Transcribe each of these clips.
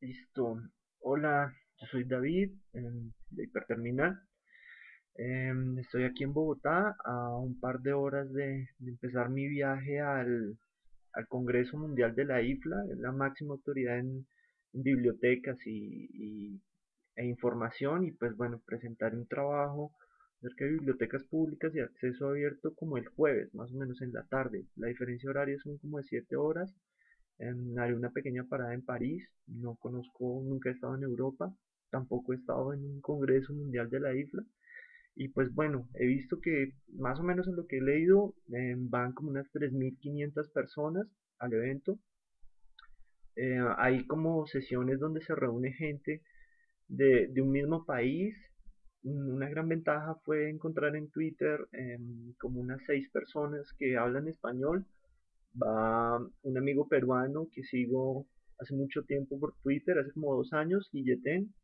Listo. Hola, yo soy David de Hiperterminal. Em, estoy aquí en Bogotá a un par de horas de, empezar mi viaje al, Congreso Mundial de la IFLA, es la máxima autoridad en, bibliotecas y, e información y pues bueno, presentar un trabajo acerca de bibliotecas públicas y acceso abierto como el jueves, más o menos en la tarde. La diferencia horaria son como de 7 horas haré una pequeña parada en París, no conozco, nunca he estado en Europa, tampoco he estado en un congreso mundial de la IFLA. Y pues bueno, he visto que más o menos en lo que he leído em, van como unas 3.500 personas al evento. Eh, hay como sesiones donde se reúne gente de, un mismo país. Una gran ventaja fue encontrar en Twitter em, como unas 6 personas que hablan español va un amigo peruano que sigo hace mucho tiempo por Twitter, hace como dos años, Guilletén,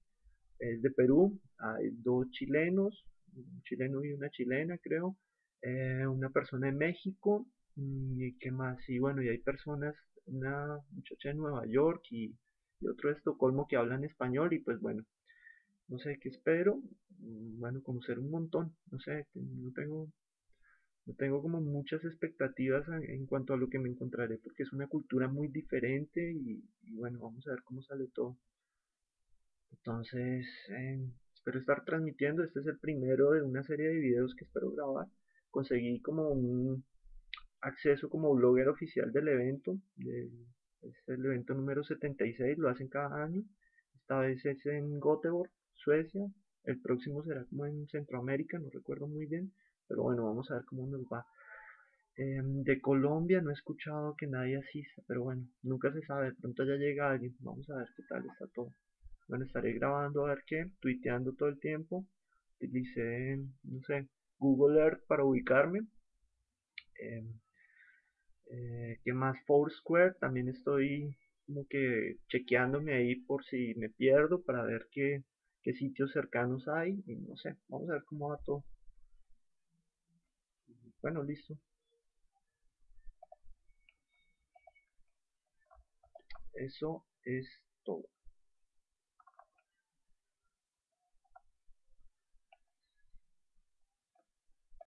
es de Perú, hay dos chilenos, un chileno y una chilena creo, eh, una persona de México, mm, y qué más, y bueno, y hay personas, una muchacha de Nueva York y, y otro de Estocolmo que hablan español, y pues bueno, no sé qué espero, mm, bueno, conocer un montón, no sé, no tengo no tengo como muchas expectativas en cuanto a lo que me encontraré porque es una cultura muy diferente y, bueno, vamos a ver cómo sale todo. Entonces, eh, espero estar transmitiendo. Este es el primero de una serie de videos que espero grabar. Conseguí como un acceso como blogger oficial del evento. es el evento número 76, lo hacen cada año. Esta vez es en Göteborg, Suecia. El próximo será como en Centroamérica, no recuerdo muy bien. Pero bueno, vamos a ver cómo nos va. Em, de Colombia no he escuchado que nadie asista, pero bueno, nunca se sabe, de pronto ya llega alguien, vamos a ver qué tal está todo. Bueno, estaré grabando a ver qué, tuiteando todo el tiempo. Utilicé, no sé, Google Earth para ubicarme. Eh, eh, ¿Qué más? Foursquare, también estoy como que chequeándome ahí por si me pierdo para ver qué, qué sitios cercanos hay. Y no sé, vamos a ver cómo va todo. Bueno, listo. Eso es todo.